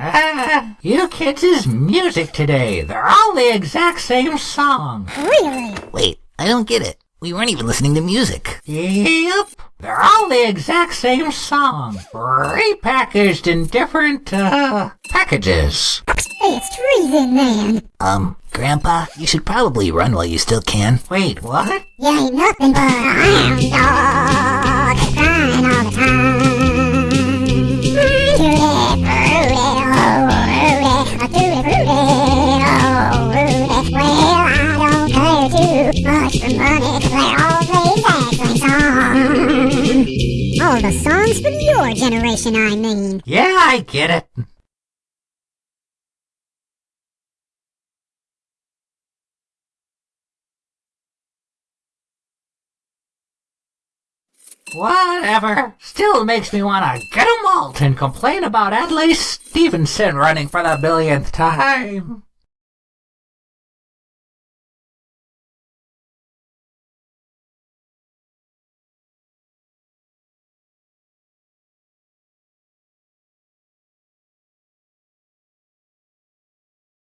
Ah, you kids' is music today. They're all the exact same song. Really? Wait, I don't get it. We weren't even listening to music. Yep. They're all the exact same song. Repackaged in different, uh, packages. Hey, it's treason, man. Um, Grandpa, you should probably run while you still can. Wait, what? You ain't nothing but a hound much for money, all play exact same. All the songs from your generation, I mean. Yeah, I get it. Whatever. Still makes me want to get a malt and complain about Adlai Stevenson running for the billionth time.